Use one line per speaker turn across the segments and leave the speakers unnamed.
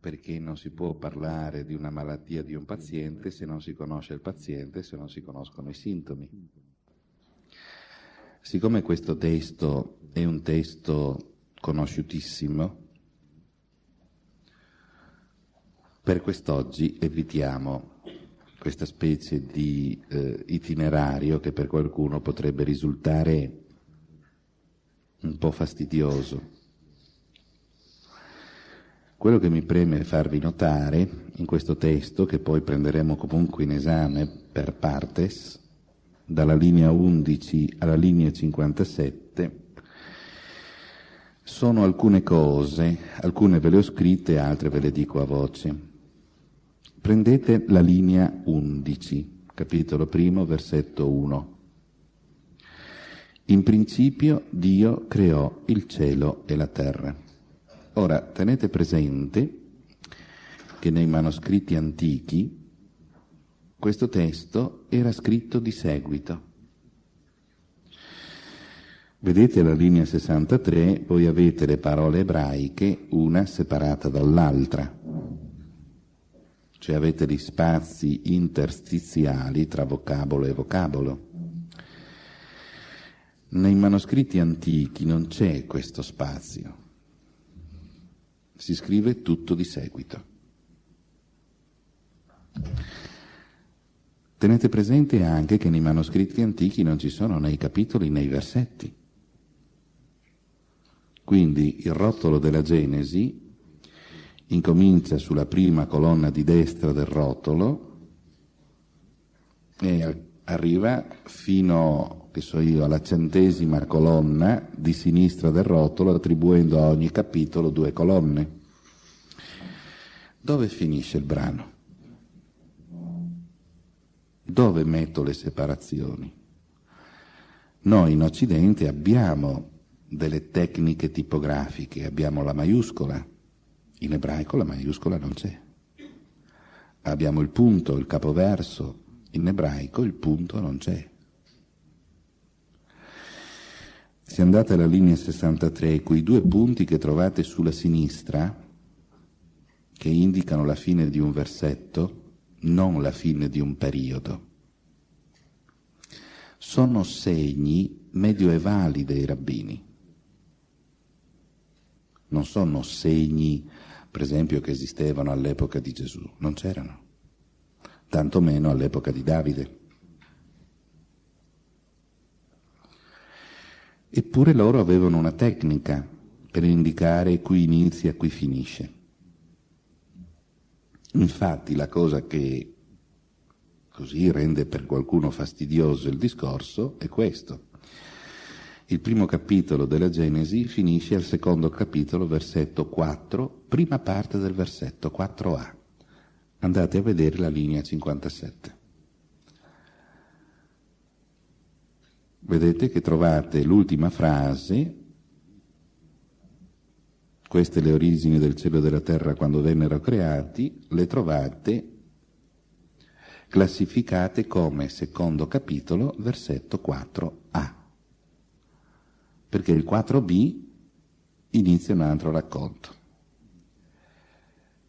Perché non si può parlare di una malattia di un paziente se non si conosce il paziente, se non si conoscono i sintomi. Siccome questo testo è un testo conosciutissimo, per quest'oggi evitiamo questa specie di eh, itinerario che per qualcuno potrebbe risultare un po' fastidioso. Quello che mi preme farvi notare in questo testo, che poi prenderemo comunque in esame per partes, dalla linea 11 alla linea 57, sono alcune cose, alcune ve le ho scritte, altre ve le dico a voce. Prendete la linea 11, capitolo primo, versetto 1. In principio Dio creò il cielo e la terra. Ora, tenete presente che nei manoscritti antichi questo testo era scritto di seguito. Vedete la linea 63, voi avete le parole ebraiche, una separata dall'altra cioè avete gli spazi interstiziali tra vocabolo e vocabolo. Nei manoscritti antichi non c'è questo spazio, si scrive tutto di seguito. Tenete presente anche che nei manoscritti antichi non ci sono né i capitoli né i versetti. Quindi il rotolo della Genesi incomincia sulla prima colonna di destra del rotolo e arriva fino, che so io, alla centesima colonna di sinistra del rotolo, attribuendo a ogni capitolo due colonne. Dove finisce il brano? Dove metto le separazioni? Noi in Occidente abbiamo delle tecniche tipografiche, abbiamo la maiuscola, in ebraico la maiuscola non c'è. Abbiamo il punto, il capoverso, in ebraico il punto non c'è. Se andate alla linea 63, quei due punti che trovate sulla sinistra, che indicano la fine di un versetto, non la fine di un periodo, sono segni medioevali dei rabbini. Non sono segni per esempio, che esistevano all'epoca di Gesù. Non c'erano, tantomeno all'epoca di Davide. Eppure loro avevano una tecnica per indicare qui inizia qui finisce. Infatti la cosa che così rende per qualcuno fastidioso il discorso è questo. Il primo capitolo della Genesi finisce al secondo capitolo, versetto 4, prima parte del versetto 4a. Andate a vedere la linea 57. Vedete che trovate l'ultima frase, queste le origini del cielo e della terra quando vennero creati, le trovate classificate come secondo capitolo, versetto 4a perché il 4b inizia un altro racconto.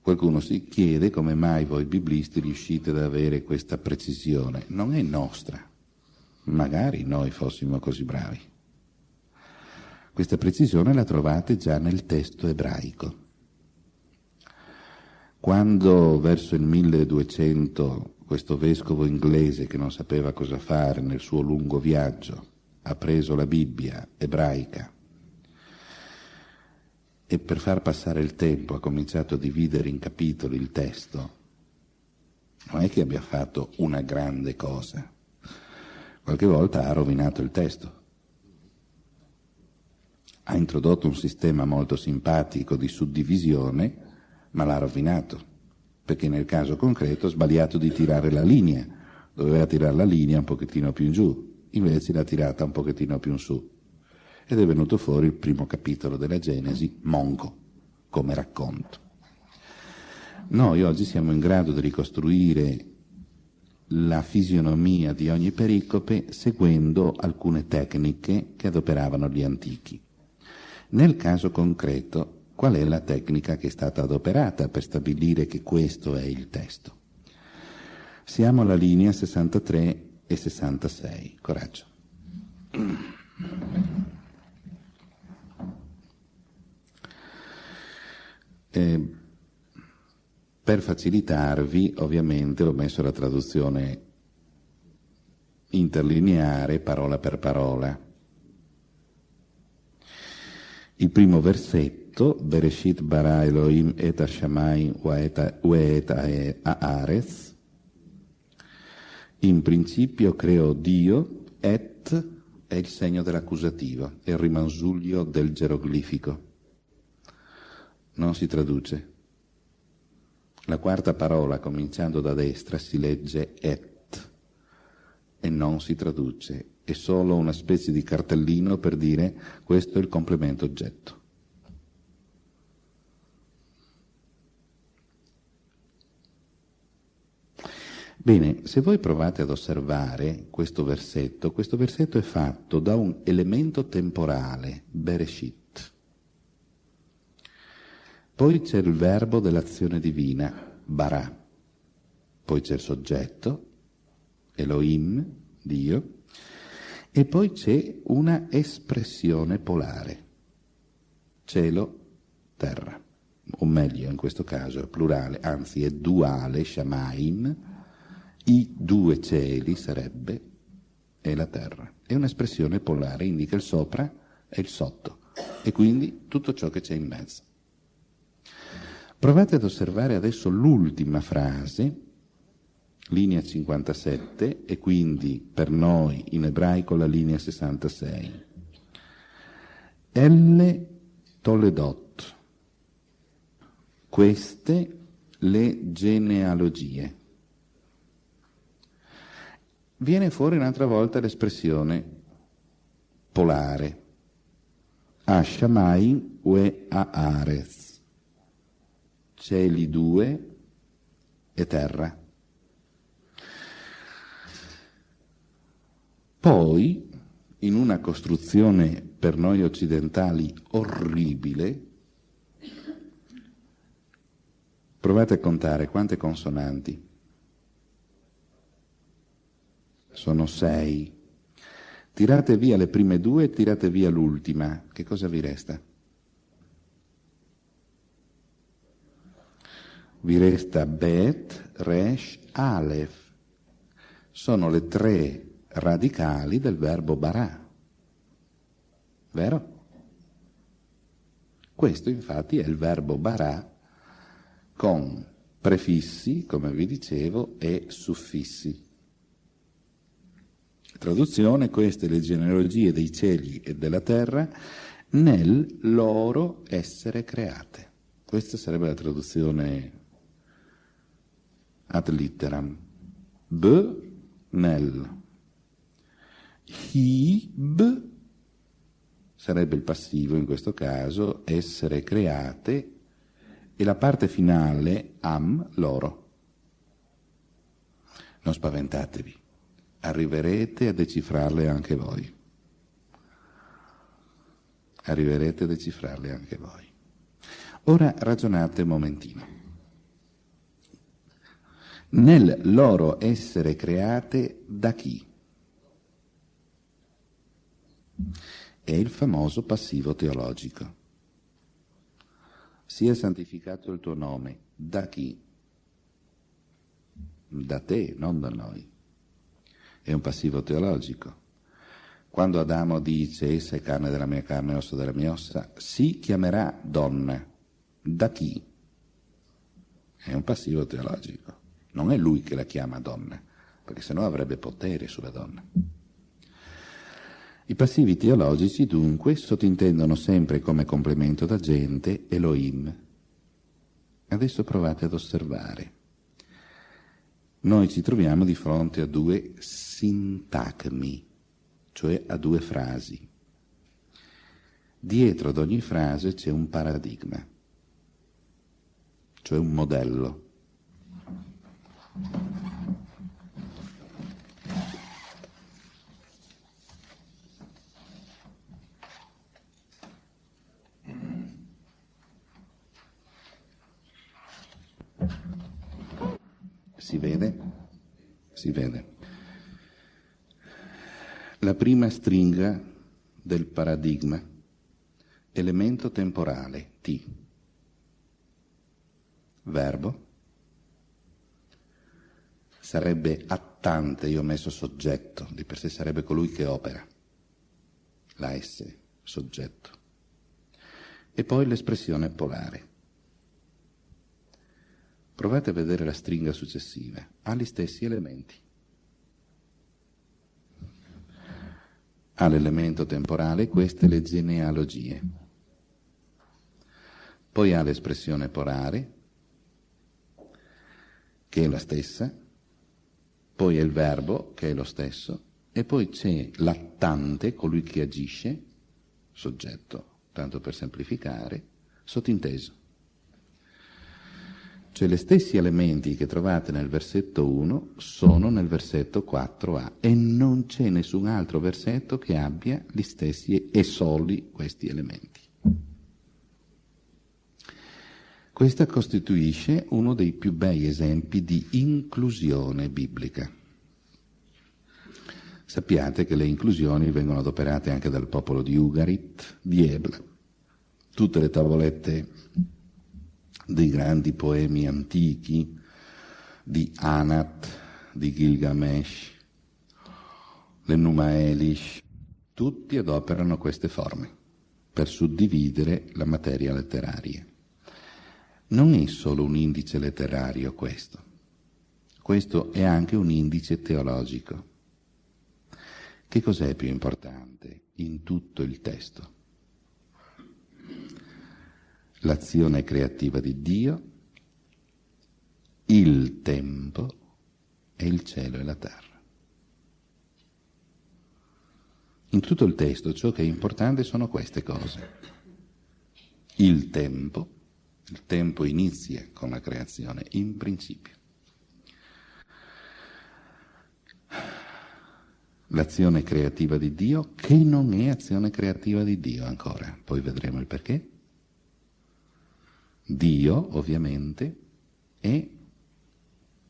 Qualcuno si chiede come mai voi biblisti riuscite ad avere questa precisione. Non è nostra. Magari noi fossimo così bravi. Questa precisione la trovate già nel testo ebraico. Quando verso il 1200 questo vescovo inglese che non sapeva cosa fare nel suo lungo viaggio ha preso la Bibbia ebraica e per far passare il tempo ha cominciato a dividere in capitoli il testo, non è che abbia fatto una grande cosa, qualche volta ha rovinato il testo. Ha introdotto un sistema molto simpatico di suddivisione, ma l'ha rovinato, perché nel caso concreto ha sbagliato di tirare la linea, doveva tirare la linea un pochettino più in giù, invece l'ha tirata un pochettino più in su ed è venuto fuori il primo capitolo della Genesi, monco, come racconto. Noi oggi siamo in grado di ricostruire la fisionomia di ogni pericope seguendo alcune tecniche che adoperavano gli antichi. Nel caso concreto, qual è la tecnica che è stata adoperata per stabilire che questo è il testo. Siamo alla linea 63 e 66. Coraggio. Eh, per facilitarvi, ovviamente, ho messo la traduzione interlineare, parola per parola. Il primo versetto, Bereshit bara Elohim et Hashamayim wa et Haaretz, in principio creò Dio, et è il segno dell'accusativo, è il rimansuglio del geroglifico. Non si traduce. La quarta parola, cominciando da destra, si legge et e non si traduce. È solo una specie di cartellino per dire questo è il complemento oggetto. Bene, se voi provate ad osservare questo versetto, questo versetto è fatto da un elemento temporale, Bereshit. Poi c'è il verbo dell'azione divina, bara. Poi c'è il soggetto, Elohim, Dio. E poi c'è una espressione polare, cielo, terra. O meglio, in questo caso è plurale, anzi è duale, Shamaim, i due cieli sarebbe e la terra. È un'espressione polare, indica il sopra e il sotto, e quindi tutto ciò che c'è in mezzo. Provate ad osservare adesso l'ultima frase, linea 57, e quindi per noi in ebraico la linea 66. Elle Toledot. Queste le genealogie viene fuori un'altra volta l'espressione polare, Ashamai ue Aarez, cieli due e terra. Poi, in una costruzione per noi occidentali orribile, provate a contare quante consonanti sono sei. Tirate via le prime due e tirate via l'ultima. Che cosa vi resta? Vi resta Bet, Resh, Aleph. Sono le tre radicali del verbo barà. Vero? Questo infatti è il verbo barà con prefissi, come vi dicevo, e suffissi. Traduzione, queste le genealogie dei cieli e della terra nel loro essere create. Questa sarebbe la traduzione ad litteram. B nel. Hib sarebbe il passivo in questo caso, essere create, e la parte finale am loro. Non spaventatevi arriverete a decifrarle anche voi. Arriverete a decifrarle anche voi. Ora ragionate un momentino. Nel loro essere create da chi? È il famoso passivo teologico. Sia santificato il tuo nome. Da chi? Da te, non da noi è un passivo teologico. Quando Adamo dice essa è carne della mia carne osso della mia ossa, si chiamerà donna. Da chi? È un passivo teologico. Non è lui che la chiama donna, perché sennò avrebbe potere sulla donna. I passivi teologici dunque sottintendono sempre come complemento d'agente Elohim. Adesso provate ad osservare noi ci troviamo di fronte a due sintagmi, cioè a due frasi. Dietro ad ogni frase c'è un paradigma, cioè un modello. Si vede? Si vede. La prima stringa del paradigma, elemento temporale, T. Verbo, Sarebbe attante, io ho messo soggetto, di per sé sarebbe colui che opera. La S, soggetto. E poi l'espressione polare. Provate a vedere la stringa successiva, ha gli stessi elementi. Ha l'elemento temporale, queste le genealogie. Poi ha l'espressione polare, che è la stessa, poi è il verbo, che è lo stesso, e poi c'è l'attante, colui che agisce, soggetto, tanto per semplificare, sottinteso. Cioè gli stessi elementi che trovate nel versetto 1 sono nel versetto 4a e non c'è nessun altro versetto che abbia gli stessi e soli questi elementi. Questa costituisce uno dei più bei esempi di inclusione biblica. Sappiate che le inclusioni vengono adoperate anche dal popolo di Ugarit, di Ebla. Tutte le tavolette dei grandi poemi antichi di Anat, di Gilgamesh, l'Enuma Elish, tutti adoperano queste forme per suddividere la materia letteraria. Non è solo un indice letterario questo, questo è anche un indice teologico. Che cos'è più importante in tutto il testo? l'azione creativa di Dio, il tempo e il cielo e la terra. In tutto il testo ciò che è importante sono queste cose. Il tempo, il tempo inizia con la creazione, in principio. L'azione creativa di Dio, che non è azione creativa di Dio ancora, poi vedremo il perché. Dio, ovviamente, è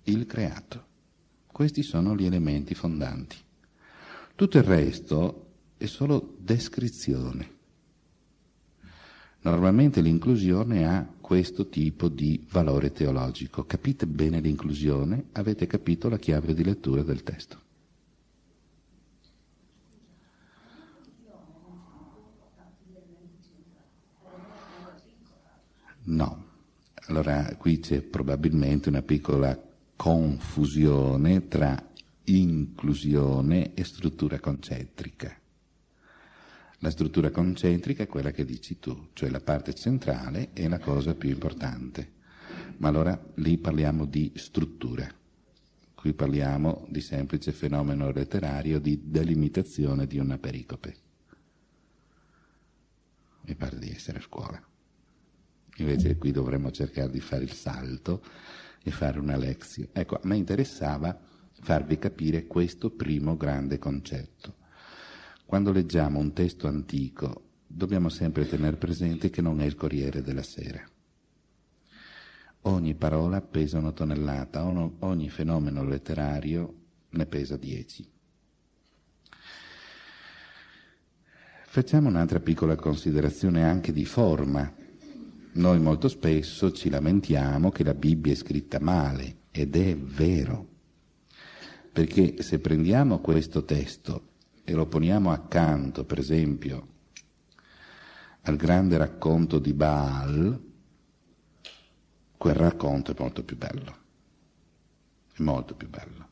il creato. Questi sono gli elementi fondanti. Tutto il resto è solo descrizione. Normalmente l'inclusione ha questo tipo di valore teologico. Capite bene l'inclusione, avete capito la chiave di lettura del testo. No. Allora qui c'è probabilmente una piccola confusione tra inclusione e struttura concentrica. La struttura concentrica è quella che dici tu, cioè la parte centrale è la cosa più importante. Ma allora lì parliamo di struttura. Qui parliamo di semplice fenomeno letterario di delimitazione di una pericope. Mi pare di essere a scuola. Invece qui dovremmo cercare di fare il salto e fare una lezione. Ecco, a me interessava farvi capire questo primo grande concetto. Quando leggiamo un testo antico dobbiamo sempre tenere presente che non è il Corriere della Sera. Ogni parola pesa una tonnellata, ogni fenomeno letterario ne pesa dieci. Facciamo un'altra piccola considerazione anche di forma noi molto spesso ci lamentiamo che la Bibbia è scritta male ed è vero, perché se prendiamo questo testo e lo poniamo accanto, per esempio, al grande racconto di Baal, quel racconto è molto più bello, è molto più bello.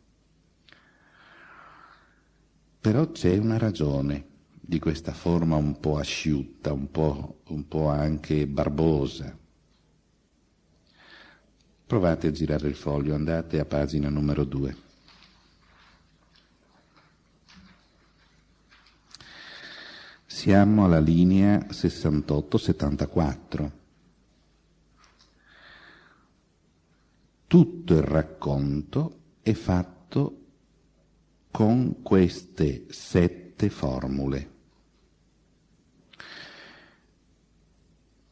Però c'è una ragione di questa forma un po' asciutta, un po', un po' anche barbosa. Provate a girare il foglio, andate a pagina numero 2. Siamo alla linea 68-74. Tutto il racconto è fatto con queste sette formule.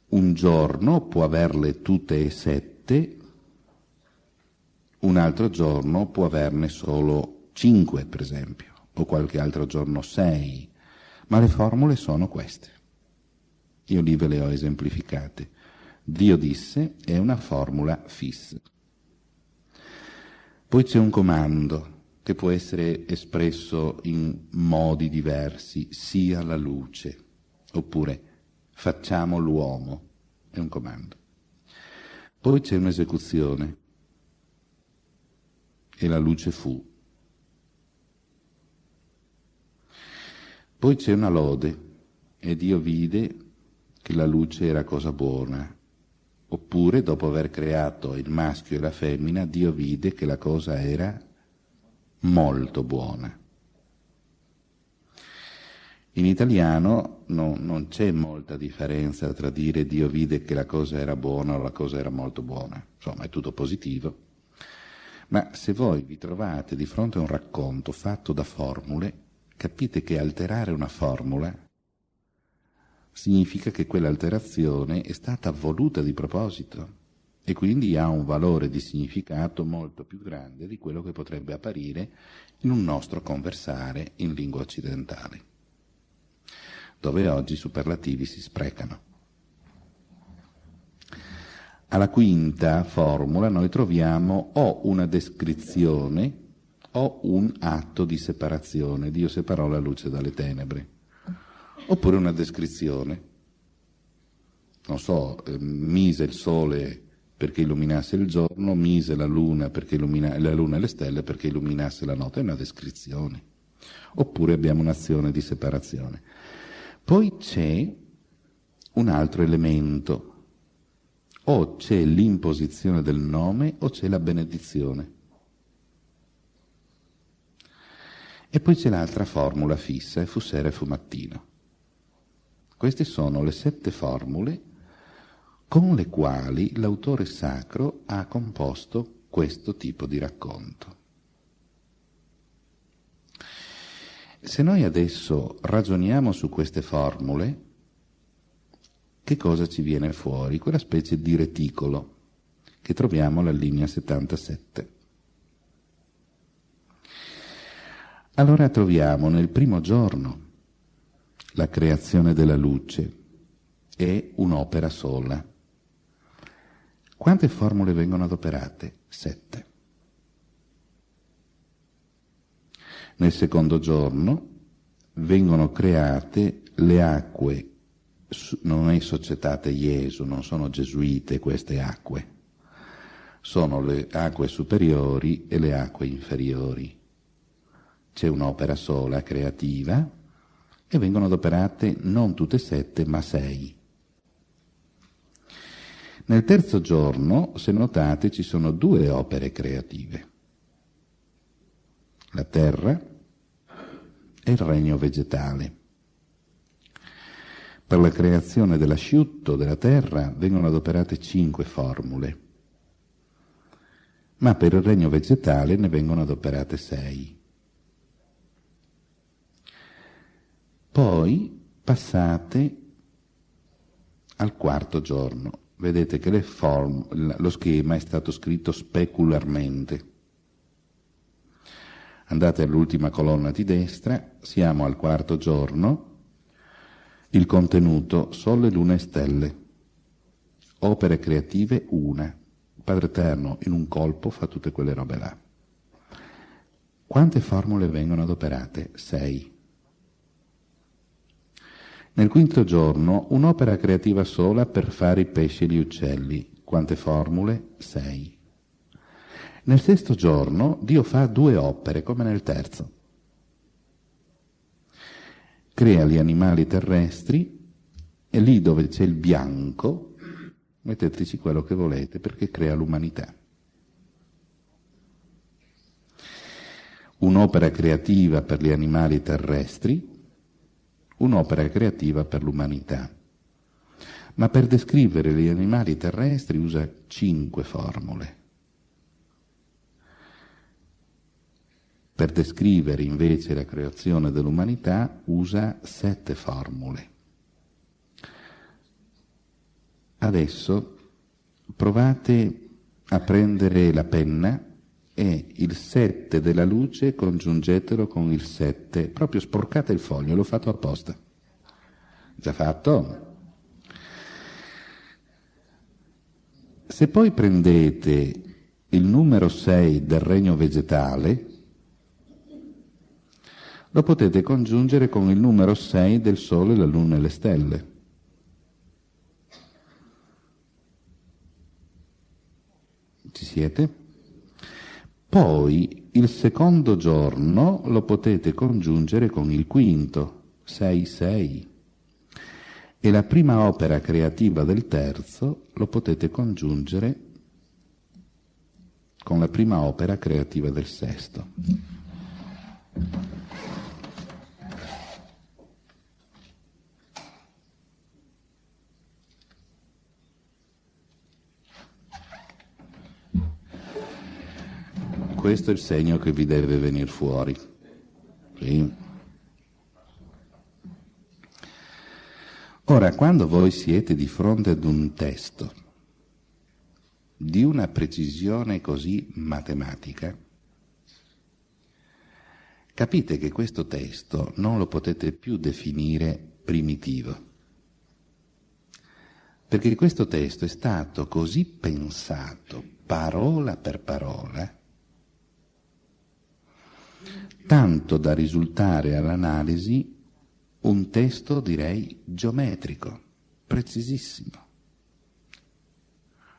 un giorno può averle tutte e sette un altro giorno può averne solo 5, per esempio, o qualche altro giorno 6, ma le formule sono queste. Io lì ve le ho esemplificate. Dio disse è una formula fissa. Poi c'è un comando che può essere espresso in modi diversi, sia la luce, oppure facciamo l'uomo, è un comando. Poi c'è un'esecuzione, e la luce fu. Poi c'è una lode, e Dio vide che la luce era cosa buona. Oppure, dopo aver creato il maschio e la femmina, Dio vide che la cosa era molto buona. In italiano no, non c'è molta differenza tra dire Dio vide che la cosa era buona o la cosa era molto buona, insomma è tutto positivo. Ma se voi vi trovate di fronte a un racconto fatto da formule, capite che alterare una formula significa che quell'alterazione è stata voluta di proposito e quindi ha un valore di significato molto più grande di quello che potrebbe apparire in un nostro conversare in lingua occidentale, dove oggi i superlativi si sprecano. Alla quinta formula noi troviamo o una descrizione o un atto di separazione. Dio separò la luce dalle tenebre. Oppure una descrizione. Non so, eh, mise il sole perché illuminasse il giorno, mise la luna, illumina, la luna e le stelle perché illuminasse la notte, è una descrizione. Oppure abbiamo un'azione di separazione. Poi c'è un altro elemento, o c'è l'imposizione del nome o c'è la benedizione. E poi c'è l'altra formula fissa, fu sera e fu mattino. Queste sono le sette formule con le quali l'autore sacro ha composto questo tipo di racconto. Se noi adesso ragioniamo su queste formule, che cosa ci viene fuori? Quella specie di reticolo che troviamo alla linea 77. Allora troviamo nel primo giorno la creazione della luce, è un'opera sola. Quante formule vengono adoperate? Sette. Nel secondo giorno vengono create le acque, non è societate Gesù, non sono gesuite queste acque, sono le acque superiori e le acque inferiori. C'è un'opera sola creativa e vengono adoperate non tutte sette ma sei. Nel terzo giorno, se notate, ci sono due opere creative. La terra e il regno vegetale. Per la creazione dell'asciutto della terra vengono adoperate cinque formule, ma per il regno vegetale ne vengono adoperate sei. Poi passate al quarto giorno vedete che form, lo schema è stato scritto specularmente. Andate all'ultima colonna di destra, siamo al quarto giorno, il contenuto Sole, Luna e Stelle, opere creative una, Padre Eterno in un colpo fa tutte quelle robe là. Quante formule vengono adoperate? Sei. Nel quinto giorno un'opera creativa sola per fare i pesci e gli uccelli. Quante formule? Sei. Nel sesto giorno Dio fa due opere, come nel terzo. Crea gli animali terrestri e lì dove c'è il bianco metteteci quello che volete perché crea l'umanità. Un'opera creativa per gli animali terrestri un'opera creativa per l'umanità. Ma per descrivere gli animali terrestri usa cinque formule. Per descrivere invece la creazione dell'umanità usa sette formule. Adesso provate a prendere la penna è il 7 della luce, congiungetelo con il 7, proprio sporcate il foglio, l'ho fatto apposta. Già fatto? Se poi prendete il numero 6 del regno vegetale, lo potete congiungere con il numero 6 del Sole, la Luna e le stelle. Ci siete? Poi il secondo giorno lo potete congiungere con il quinto, 6-6. E la prima opera creativa del terzo lo potete congiungere con la prima opera creativa del sesto. Questo è il segno che vi deve venire fuori. Sì. Ora, quando voi siete di fronte ad un testo di una precisione così matematica, capite che questo testo non lo potete più definire primitivo, perché questo testo è stato così pensato parola per parola tanto da risultare all'analisi un testo, direi, geometrico, precisissimo,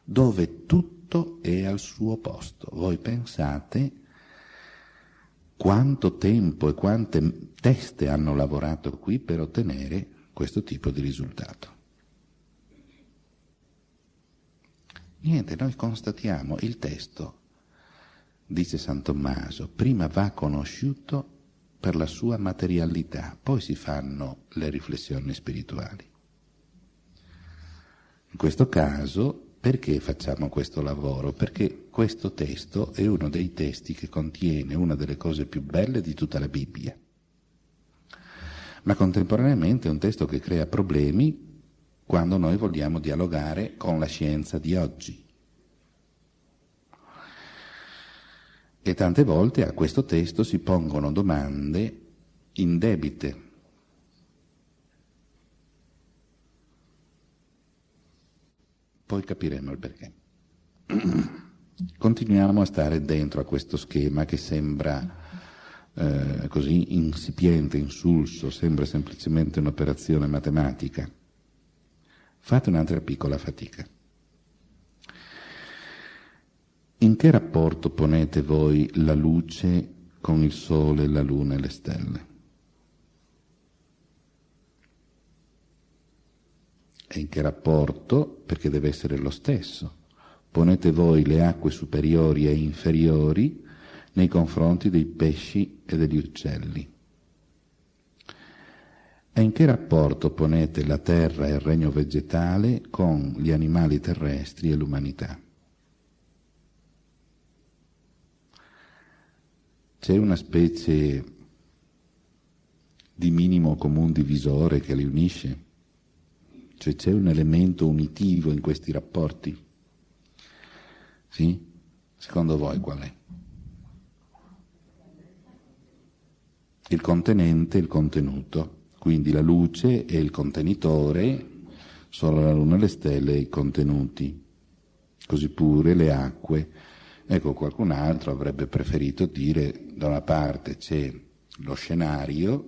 dove tutto è al suo posto. Voi pensate quanto tempo e quante teste hanno lavorato qui per ottenere questo tipo di risultato. Niente, noi constatiamo il testo dice San Tommaso, prima va conosciuto per la sua materialità, poi si fanno le riflessioni spirituali. In questo caso, perché facciamo questo lavoro? Perché questo testo è uno dei testi che contiene una delle cose più belle di tutta la Bibbia, ma contemporaneamente è un testo che crea problemi quando noi vogliamo dialogare con la scienza di oggi. E tante volte a questo testo si pongono domande indebite. Poi capiremo il perché. Continuiamo a stare dentro a questo schema che sembra eh, così insipiente, insulso, sembra semplicemente un'operazione matematica. Fate un'altra piccola fatica. In che rapporto ponete voi la luce con il sole, la luna e le stelle? E in che rapporto, perché deve essere lo stesso, ponete voi le acque superiori e inferiori nei confronti dei pesci e degli uccelli? E in che rapporto ponete la terra e il regno vegetale con gli animali terrestri e l'umanità? C'è una specie di minimo comune divisore che li unisce? Cioè c'è un elemento unitivo in questi rapporti? Sì? Secondo voi qual è? Il contenente e il contenuto, quindi la luce è il contenitore, solo la luna e le stelle i contenuti, così pure le acque Ecco, qualcun altro avrebbe preferito dire da una parte c'è lo scenario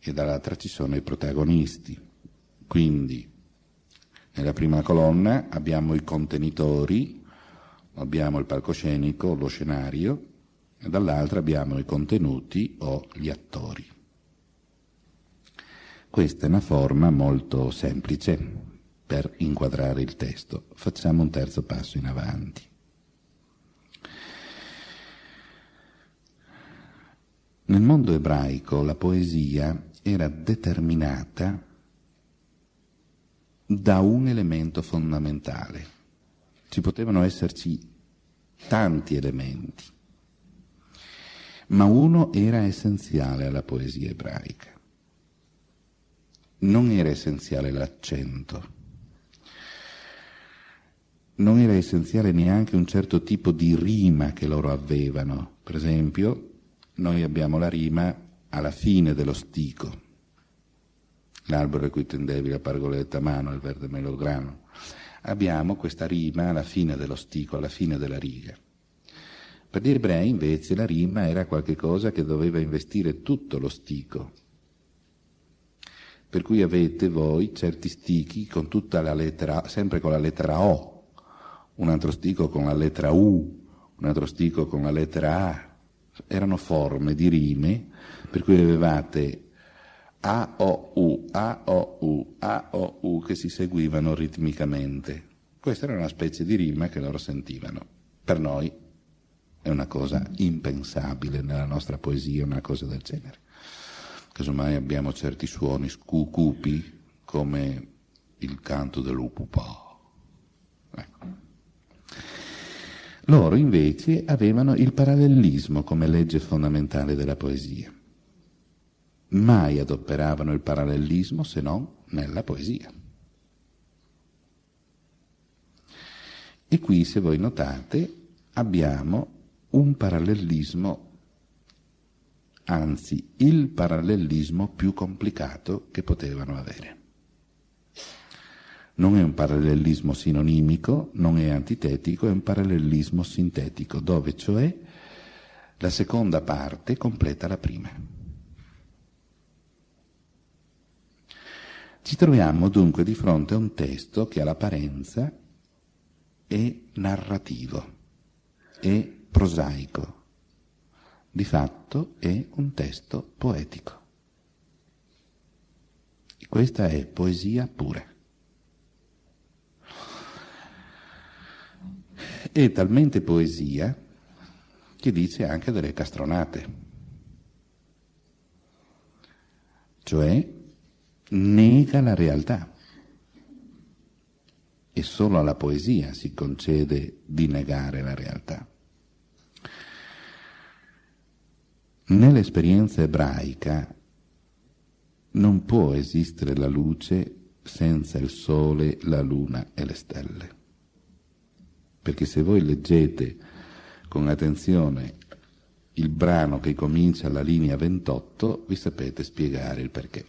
e dall'altra ci sono i protagonisti. Quindi nella prima colonna abbiamo i contenitori, abbiamo il palcoscenico, lo scenario, e dall'altra abbiamo i contenuti o gli attori. Questa è una forma molto semplice, per inquadrare il testo. Facciamo un terzo passo in avanti. Nel mondo ebraico la poesia era determinata da un elemento fondamentale. Ci potevano esserci tanti elementi, ma uno era essenziale alla poesia ebraica. Non era essenziale l'accento, non era essenziale neanche un certo tipo di rima che loro avevano. Per esempio, noi abbiamo la rima alla fine dello stico. L'albero a cui tendevi la pargoletta a mano, il verde melograno. Abbiamo questa rima alla fine dello stico, alla fine della riga. Per gli ebrei invece la rima era qualcosa che doveva investire tutto lo stico. Per cui avete voi certi stichi con tutta la lettera, sempre con la lettera O, un altro stico con la lettera U, un altro stico con la lettera A. Erano forme di rime per cui avevate A, O, U, A, O, U, A, O, U che si seguivano ritmicamente. Questa era una specie di rima che loro sentivano. Per noi è una cosa impensabile nella nostra poesia, una cosa del genere. Casomai abbiamo certi suoni scucupi come il canto dell'upupà. Ecco. Loro invece avevano il parallelismo come legge fondamentale della poesia. Mai adoperavano il parallelismo se non nella poesia. E qui, se voi notate, abbiamo un parallelismo, anzi il parallelismo più complicato che potevano avere. Non è un parallelismo sinonimico, non è antitetico, è un parallelismo sintetico, dove cioè la seconda parte completa la prima. Ci troviamo dunque di fronte a un testo che all'apparenza è narrativo, è prosaico, di fatto è un testo poetico. Questa è poesia pura. È talmente poesia che dice anche delle castronate, cioè nega la realtà. E solo alla poesia si concede di negare la realtà. Nell'esperienza ebraica non può esistere la luce senza il sole, la luna e le stelle. Perché se voi leggete con attenzione il brano che comincia alla linea 28, vi sapete spiegare il perché.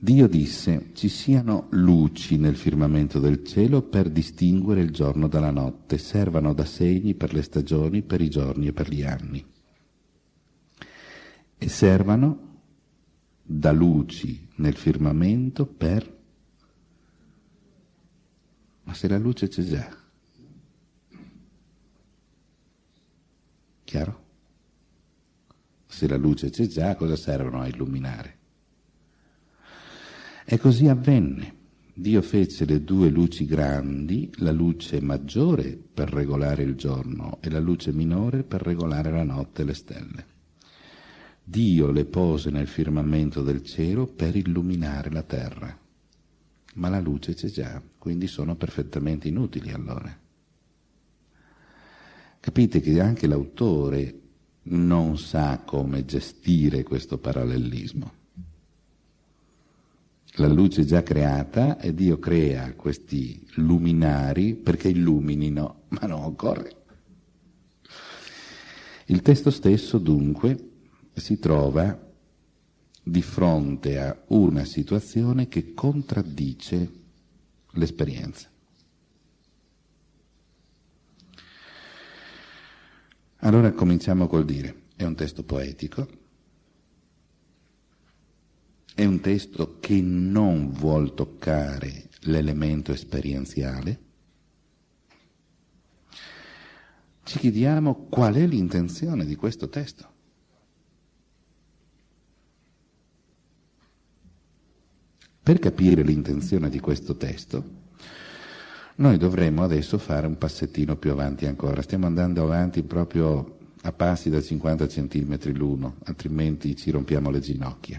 Dio disse, ci siano luci nel firmamento del cielo per distinguere il giorno dalla notte, servano da segni per le stagioni, per i giorni e per gli anni. E servano da luci nel firmamento per... Ma se la luce c'è già. Chiaro? Se la luce c'è già, cosa servono a illuminare? E così avvenne. Dio fece le due luci grandi, la luce maggiore per regolare il giorno e la luce minore per regolare la notte e le stelle. Dio le pose nel firmamento del cielo per illuminare la terra. Ma la luce c'è già, quindi sono perfettamente inutili allora. Capite che anche l'autore non sa come gestire questo parallelismo la luce è già creata e Dio crea questi luminari perché illuminino, ma non occorre. Il testo stesso dunque si trova di fronte a una situazione che contraddice l'esperienza. Allora cominciamo col dire, è un testo poetico, è un testo che non vuol toccare l'elemento esperienziale. Ci chiediamo qual è l'intenzione di questo testo. Per capire l'intenzione di questo testo, noi dovremmo adesso fare un passettino più avanti ancora. Stiamo andando avanti proprio a passi da 50 centimetri l'uno, altrimenti ci rompiamo le ginocchia.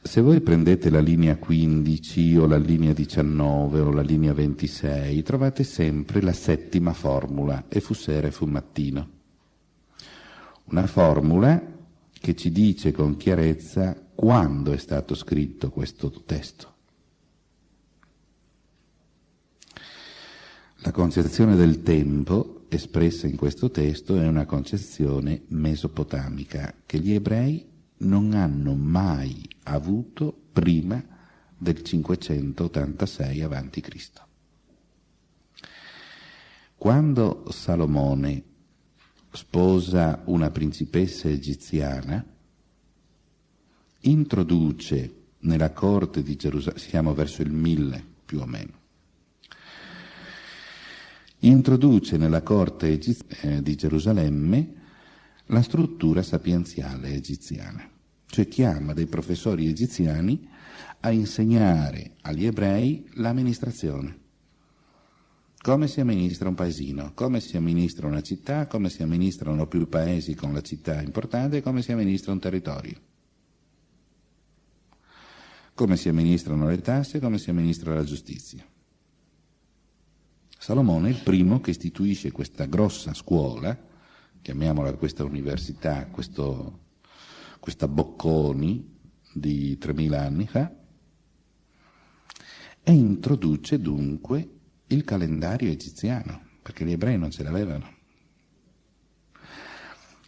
Se voi prendete la linea 15 o la linea 19 o la linea 26, trovate sempre la settima formula, e fu sera e fu mattino. Una formula che ci dice con chiarezza quando è stato scritto questo testo. La concezione del tempo espressa in questo testo è una concezione mesopotamica che gli ebrei non hanno mai avuto prima del 586 a.C. Quando Salomone sposa una principessa egiziana, introduce nella corte di Gerusalemme, siamo verso il 1000 più o meno, introduce nella corte eh, di Gerusalemme la struttura sapienziale egiziana, cioè chiama dei professori egiziani a insegnare agli ebrei l'amministrazione. Come si amministra un paesino, come si amministra una città, come si amministrano più paesi con la città importante come si amministra un territorio. Come si amministrano le tasse e come si amministra la giustizia. Salomone è il primo che istituisce questa grossa scuola, chiamiamola questa università, questo, questa Bocconi di 3000 anni fa, e introduce dunque il calendario egiziano, perché gli ebrei non ce l'avevano.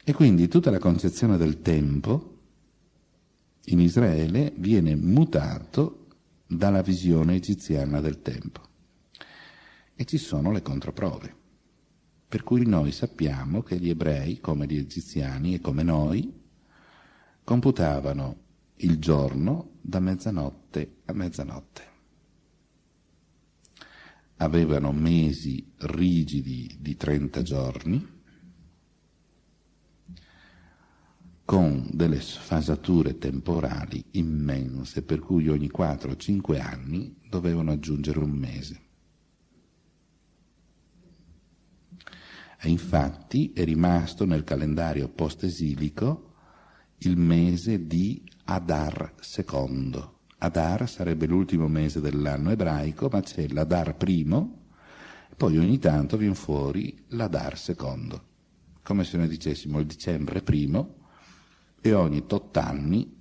E quindi tutta la concezione del tempo in Israele viene mutato dalla visione egiziana del tempo e ci sono le controprove. Per cui noi sappiamo che gli ebrei, come gli egiziani e come noi, computavano il giorno da mezzanotte a mezzanotte. Avevano mesi rigidi di 30 giorni, con delle sfasature temporali immense, per cui ogni 4 o 5 anni dovevano aggiungere un mese. E infatti è rimasto nel calendario post-esilico il mese di Adar II. Adar sarebbe l'ultimo mese dell'anno ebraico, ma c'è l'Adar primo, poi ogni tanto viene fuori l'Adar secondo, come se noi dicessimo il dicembre primo, e ogni tot anni,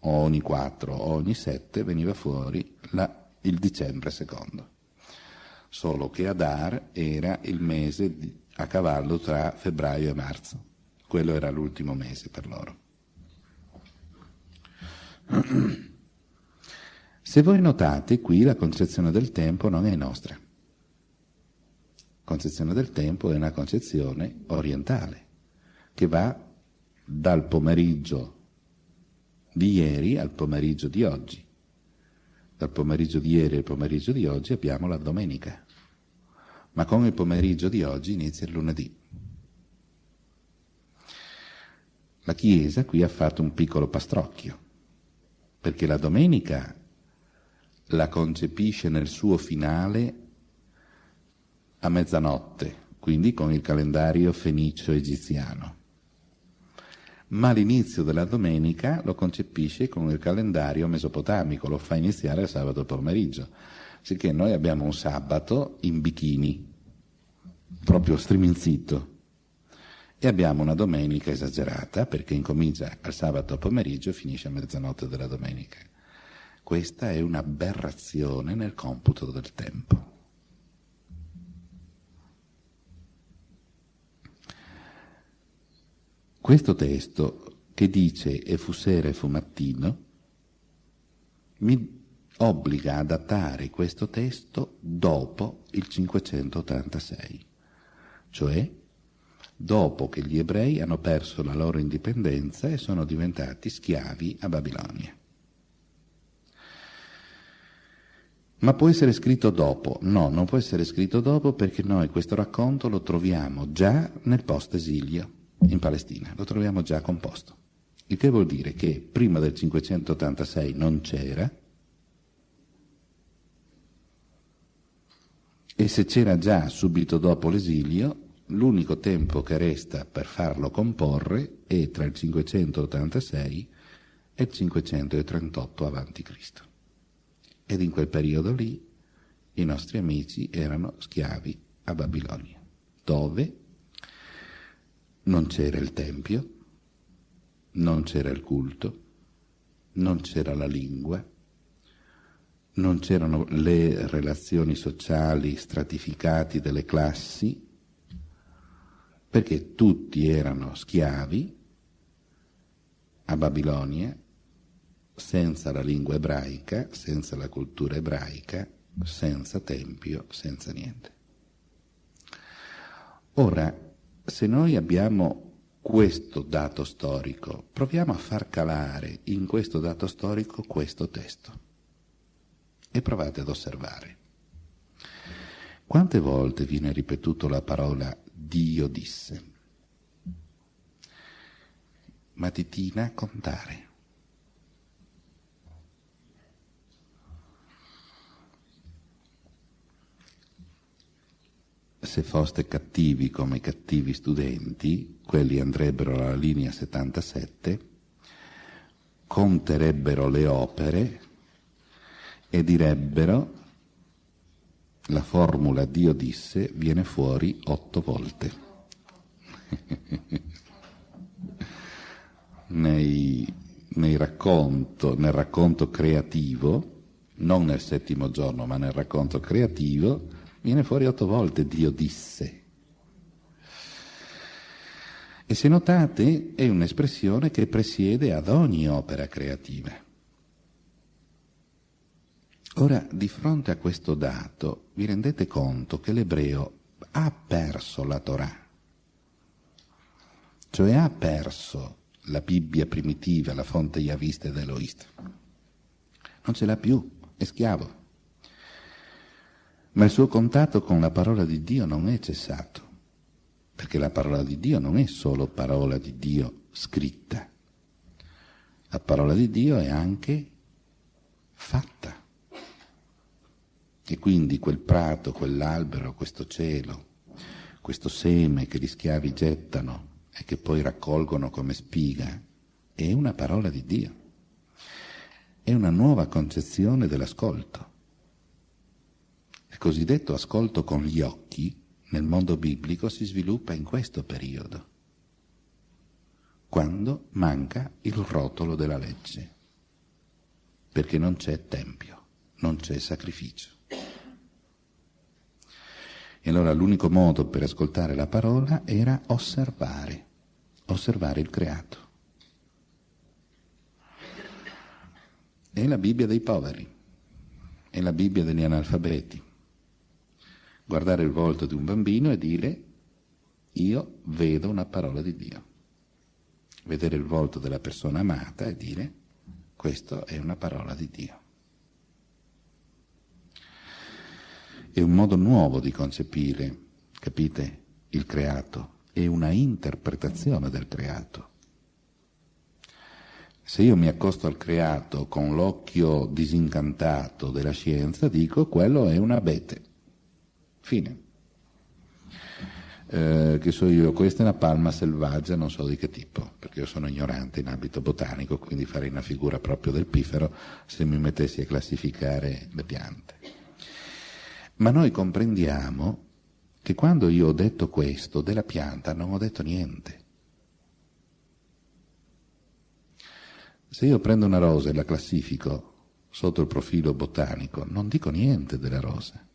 ogni quattro, o ogni sette, veniva fuori la, il dicembre secondo. Solo che Adar era il mese di, a cavallo tra febbraio e marzo. Quello era l'ultimo mese per loro. Se voi notate, qui la concezione del tempo non è nostra. La concezione del tempo è una concezione orientale, che va dal pomeriggio di ieri al pomeriggio di oggi. Dal pomeriggio di ieri al pomeriggio di oggi abbiamo la domenica ma con il pomeriggio di oggi inizia il lunedì. La Chiesa qui ha fatto un piccolo pastrocchio, perché la domenica la concepisce nel suo finale a mezzanotte, quindi con il calendario fenicio-egiziano. Ma l'inizio della domenica lo concepisce con il calendario mesopotamico, lo fa iniziare il sabato pomeriggio sicché noi abbiamo un sabato in bikini, proprio striminzito, e abbiamo una domenica esagerata perché incomincia al sabato pomeriggio e finisce a mezzanotte della domenica. Questa è un'aberrazione nel computo del tempo. Questo testo che dice e fu sera e fu mattino mi obbliga a datare questo testo dopo il 586, cioè dopo che gli ebrei hanno perso la loro indipendenza e sono diventati schiavi a Babilonia. Ma può essere scritto dopo? No, non può essere scritto dopo perché noi questo racconto lo troviamo già nel post-esilio in Palestina, lo troviamo già composto. Il che vuol dire che prima del 586 non c'era, E se c'era già subito dopo l'esilio, l'unico tempo che resta per farlo comporre è tra il 586 e il 538 a.C. Ed in quel periodo lì i nostri amici erano schiavi a Babilonia, dove non c'era il Tempio, non c'era il culto, non c'era la lingua, non c'erano le relazioni sociali stratificate delle classi, perché tutti erano schiavi a Babilonia, senza la lingua ebraica, senza la cultura ebraica, senza tempio, senza niente. Ora, se noi abbiamo questo dato storico, proviamo a far calare in questo dato storico questo testo e provate ad osservare. Quante volte viene ripetuto la parola Dio disse? Matitina contare. Se foste cattivi come i cattivi studenti, quelli andrebbero alla linea 77, conterebbero le opere e direbbero la formula Dio disse viene fuori otto volte. nei, nei racconto, nel racconto creativo, non nel settimo giorno, ma nel racconto creativo, Viene fuori otto volte Dio disse. E se notate è un'espressione che presiede ad ogni opera creativa. Ora, di fronte a questo dato, vi rendete conto che l'ebreo ha perso la Torah, cioè ha perso la Bibbia primitiva, la fonte yavista ed eloista. Non ce l'ha più, è schiavo ma il suo contatto con la parola di Dio non è cessato, perché la parola di Dio non è solo parola di Dio scritta, la parola di Dio è anche fatta. E quindi quel prato, quell'albero, questo cielo, questo seme che gli schiavi gettano e che poi raccolgono come spiga, è una parola di Dio. È una nuova concezione dell'ascolto cosiddetto ascolto con gli occhi nel mondo biblico si sviluppa in questo periodo, quando manca il rotolo della legge, perché non c'è tempio, non c'è sacrificio. E allora l'unico modo per ascoltare la parola era osservare, osservare il creato. È la Bibbia dei poveri, è la Bibbia degli analfabeti guardare il volto di un bambino e dire io vedo una parola di Dio. Vedere il volto della persona amata e dire questa è una parola di Dio. È un modo nuovo di concepire, capite, il creato, è una interpretazione del creato. Se io mi accosto al creato con l'occhio disincantato della scienza, dico quello è un abete. Fine. Eh, che so io, questa è una palma selvaggia, non so di che tipo, perché io sono ignorante in ambito botanico, quindi farei una figura proprio del pifero se mi mettessi a classificare le piante. Ma noi comprendiamo che quando io ho detto questo della pianta non ho detto niente. Se io prendo una rosa e la classifico sotto il profilo botanico, non dico niente della rosa.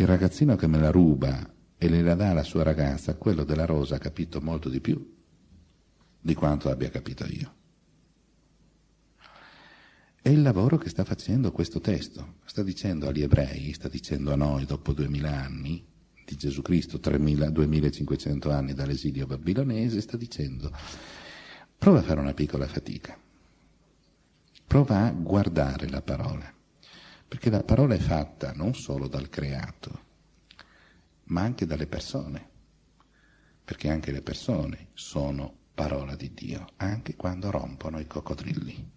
Il ragazzino che me la ruba e le la dà alla sua ragazza, quello della rosa ha capito molto di più di quanto abbia capito io. È il lavoro che sta facendo questo testo. Sta dicendo agli ebrei, sta dicendo a noi dopo duemila anni di Gesù Cristo, 3000, 2500 anni dall'esilio babilonese, sta dicendo prova a fare una piccola fatica, prova a guardare la parola perché la parola è fatta non solo dal creato, ma anche dalle persone, perché anche le persone sono parola di Dio, anche quando rompono i coccodrilli.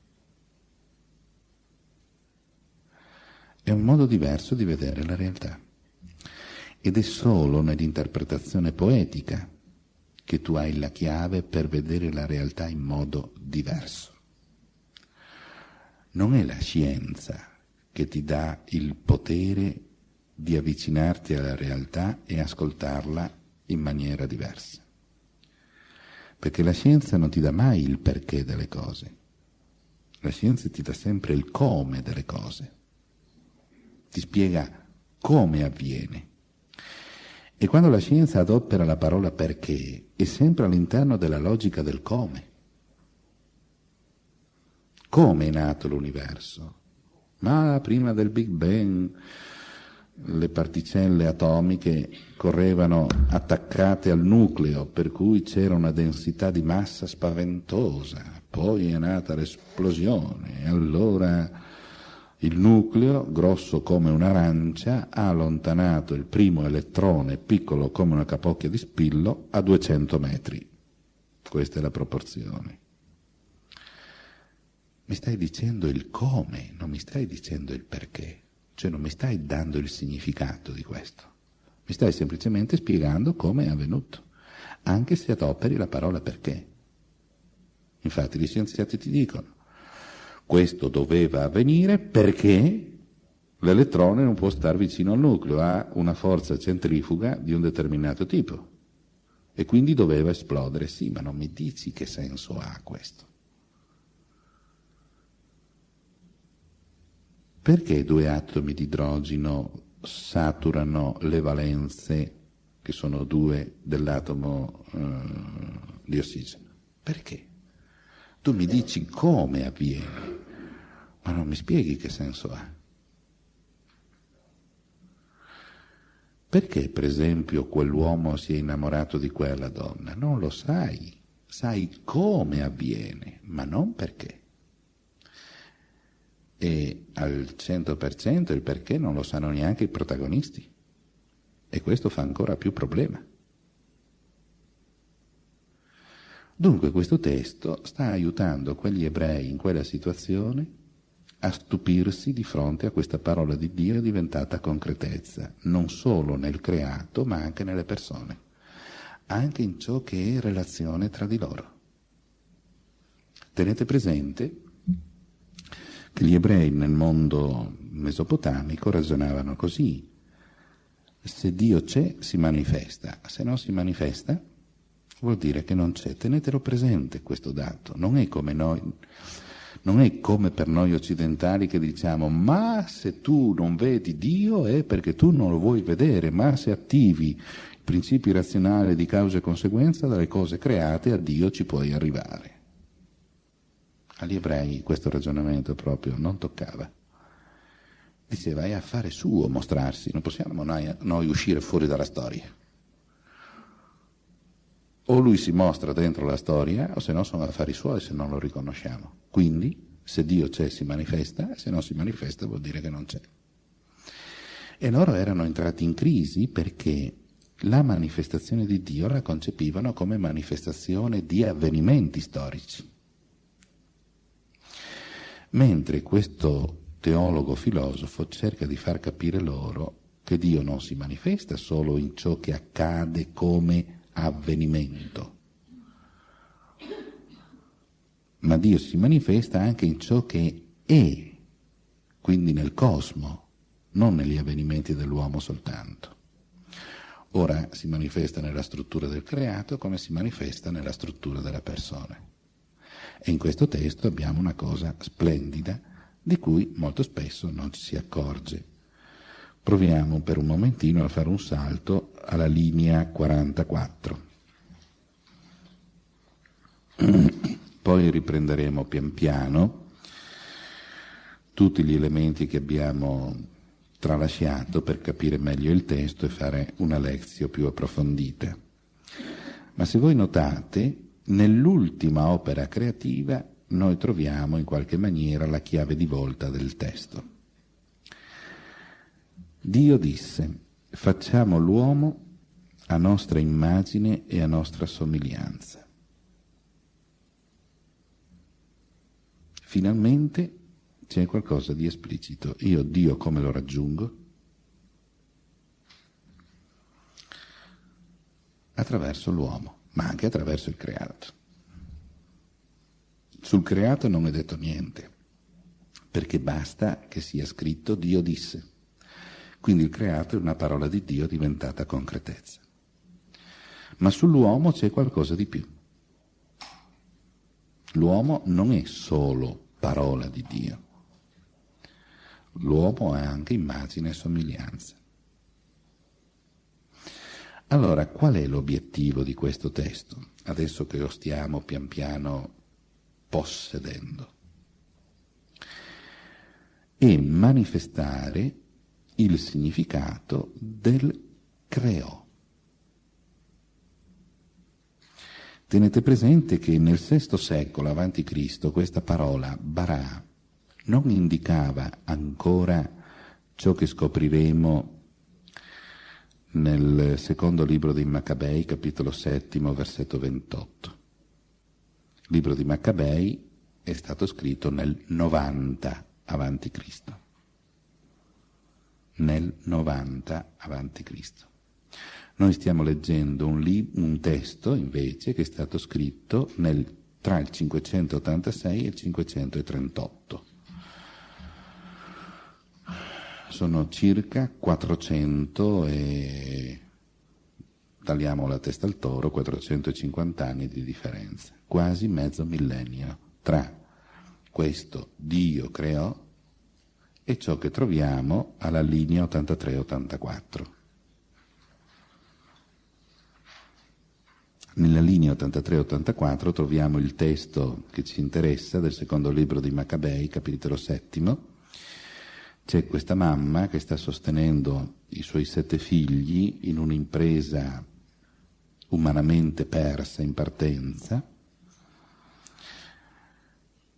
È un modo diverso di vedere la realtà ed è solo nell'interpretazione poetica che tu hai la chiave per vedere la realtà in modo diverso. Non è la scienza che ti dà il potere di avvicinarti alla realtà e ascoltarla in maniera diversa. Perché la scienza non ti dà mai il perché delle cose, la scienza ti dà sempre il come delle cose, ti spiega come avviene. E quando la scienza adopera la parola perché, è sempre all'interno della logica del come. Come è nato l'universo? Ma prima del Big Bang le particelle atomiche correvano attaccate al nucleo, per cui c'era una densità di massa spaventosa. Poi è nata l'esplosione e allora il nucleo, grosso come un'arancia, ha allontanato il primo elettrone, piccolo come una capocchia di spillo, a 200 metri. Questa è la proporzione. Mi stai dicendo il come, non mi stai dicendo il perché. Cioè non mi stai dando il significato di questo, mi stai semplicemente spiegando come è avvenuto, anche se adoperi la parola perché. Infatti gli scienziati ti dicono, questo doveva avvenire perché l'elettrone non può stare vicino al nucleo, ha una forza centrifuga di un determinato tipo e quindi doveva esplodere. Sì, ma non mi dici che senso ha questo. Perché due atomi di idrogeno saturano le valenze, che sono due dell'atomo eh, di ossigeno? Perché? Tu mi dici come avviene, ma non mi spieghi che senso ha. Perché, per esempio, quell'uomo si è innamorato di quella donna? Non lo sai, sai come avviene, ma non perché e al 100% il perché non lo sanno neanche i protagonisti. E questo fa ancora più problema. Dunque questo testo sta aiutando quegli ebrei in quella situazione a stupirsi di fronte a questa parola di Dio diventata concretezza, non solo nel creato ma anche nelle persone, anche in ciò che è relazione tra di loro. Tenete presente che gli ebrei nel mondo mesopotamico ragionavano così. Se Dio c'è, si manifesta, se non si manifesta, vuol dire che non c'è. Tenetelo presente questo dato. Non è come noi, non è come per noi occidentali che diciamo ma se tu non vedi Dio è perché tu non lo vuoi vedere, ma se attivi i principi razionali di causa e conseguenza dalle cose create a Dio ci puoi arrivare. Agli ebrei questo ragionamento proprio non toccava. Diceva è affare suo mostrarsi, non possiamo noi, noi uscire fuori dalla storia. O lui si mostra dentro la storia, o se no sono affari suoi se non lo riconosciamo. Quindi, se Dio c'è si manifesta, se non si manifesta vuol dire che non c'è. E loro erano entrati in crisi perché la manifestazione di Dio la concepivano come manifestazione di avvenimenti storici mentre questo teologo filosofo cerca di far capire loro che Dio non si manifesta solo in ciò che accade come avvenimento, ma Dio si manifesta anche in ciò che è, quindi nel cosmo, non negli avvenimenti dell'uomo soltanto. Ora si manifesta nella struttura del creato come si manifesta nella struttura della persona. E in questo testo abbiamo una cosa splendida di cui molto spesso non ci si accorge. Proviamo per un momentino a fare un salto alla linea 44. Poi riprenderemo pian piano tutti gli elementi che abbiamo tralasciato per capire meglio il testo e fare una lezione più approfondita. Ma se voi notate, nell'ultima opera creativa noi troviamo in qualche maniera la chiave di volta del testo. Dio disse, facciamo l'uomo a nostra immagine e a nostra somiglianza. Finalmente c'è qualcosa di esplicito. Io Dio come lo raggiungo? Attraverso l'uomo ma anche attraverso il creato. Sul creato non è detto niente, perché basta che sia scritto Dio disse. Quindi il creato è una parola di Dio diventata concretezza. Ma sull'uomo c'è qualcosa di più. L'uomo non è solo parola di Dio, l'uomo è anche immagine e somiglianza. Allora, qual è l'obiettivo di questo testo, adesso che lo stiamo pian piano possedendo? È manifestare il significato del creò. Tenete presente che nel VI secolo a.C. questa parola barà non indicava ancora ciò che scopriremo nel secondo libro dei Maccabei, capitolo settimo, versetto 28. Il libro di Maccabei è stato scritto nel 90 avanti Cristo. Nel 90 avanti Cristo. Noi stiamo leggendo un, lib- un testo invece che è stato scritto nel, tra il 586 e il 538. Sono circa 400 e tagliamo la testa al toro, 450 anni di differenza, quasi mezzo millennio tra questo Dio creò e ciò che troviamo alla linea 83-84. Nella linea 83-84 troviamo il testo che ci interessa del secondo libro di Maccabei, capitolo settimo. C'è questa mamma che sta sostenendo i suoi sette figli in un'impresa umanamente persa in partenza,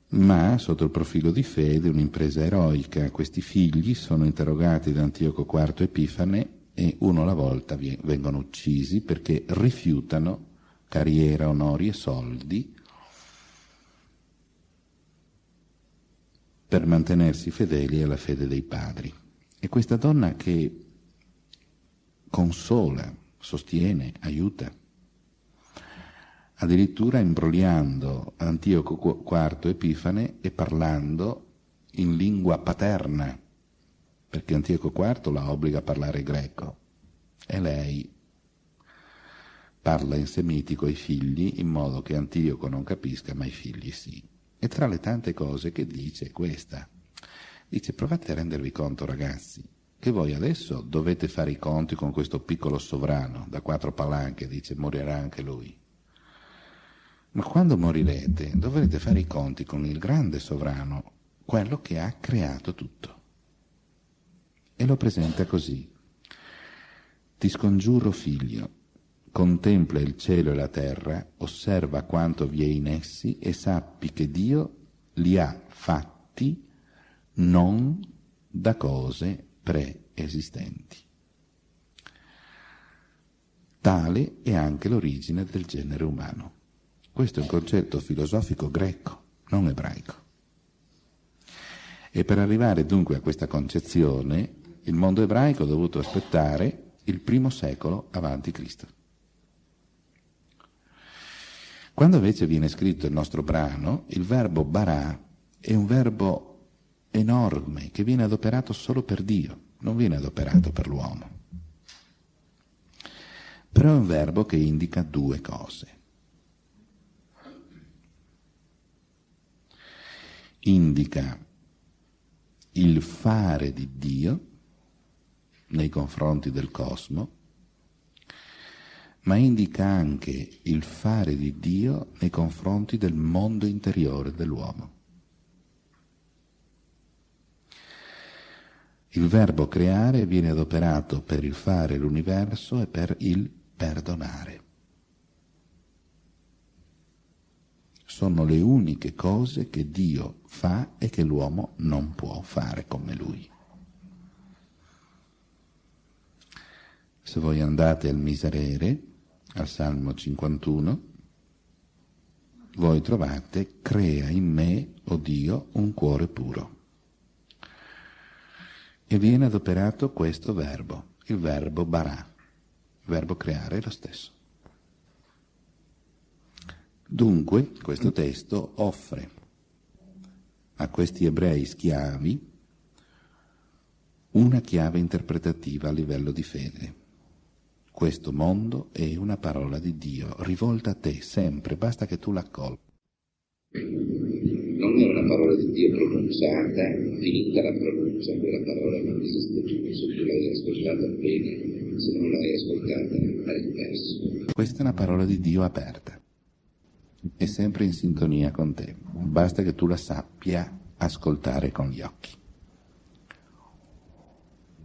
ma sotto il profilo di fede un'impresa eroica. Questi figli sono interrogati da Antioco IV Epifane e uno alla volta vengono uccisi perché rifiutano carriera, onori e soldi per mantenersi fedeli alla fede dei padri. E questa donna che consola, sostiene, aiuta, addirittura imbrogliando Antioco IV Epifane e parlando in lingua paterna, perché Antioco IV la obbliga a parlare greco e lei parla in semitico ai figli in modo che Antioco non capisca, ma i figli sì. E tra le tante cose che dice è questa. Dice provate a rendervi conto ragazzi che voi adesso dovete fare i conti con questo piccolo sovrano da quattro palanche, dice morirà anche lui. Ma quando morirete dovrete fare i conti con il grande sovrano, quello che ha creato tutto. E lo presenta così. Ti scongiuro figlio, contempla il cielo e la terra, osserva quanto vi è in essi e sappi che Dio li ha fatti non da cose preesistenti. Tale è anche l'origine del genere umano. Questo è un concetto filosofico greco, non ebraico. E per arrivare dunque a questa concezione, il mondo ebraico ha dovuto aspettare il primo secolo avanti Cristo. Quando invece viene scritto il nostro brano, il verbo barà è un verbo enorme che viene adoperato solo per Dio, non viene adoperato per l'uomo. Però è un verbo che indica due cose. Indica il fare di Dio nei confronti del cosmo ma indica anche il fare di Dio nei confronti del mondo interiore dell'uomo. Il verbo creare viene adoperato per il fare l'universo e per il perdonare. Sono le uniche cose che Dio fa e che l'uomo non può fare come lui. Se voi andate al miserere, al Salmo 51, voi trovate crea in me, o oh Dio, un cuore puro. E viene adoperato questo verbo, il verbo barà. Il verbo creare è lo stesso. Dunque, questo testo offre a questi ebrei schiavi una chiave interpretativa a livello di fede. Questo mondo è una parola di Dio, rivolta a te sempre, basta che tu l'accolga.
Non è una parola di Dio pronunciata, finita la pronuncia, quella parola non esiste più, se tu l'hai ascoltata bene, se non l'hai ascoltata hai perso.
Questa è una parola di Dio aperta, è sempre in sintonia con te, basta che tu la sappia ascoltare con gli occhi.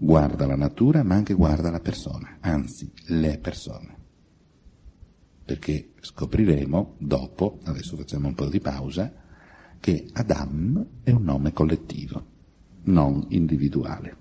Guarda la natura ma anche guarda la persona, anzi le persone. Perché scopriremo dopo, adesso facciamo un po' di pausa, che Adam è un nome collettivo, non individuale.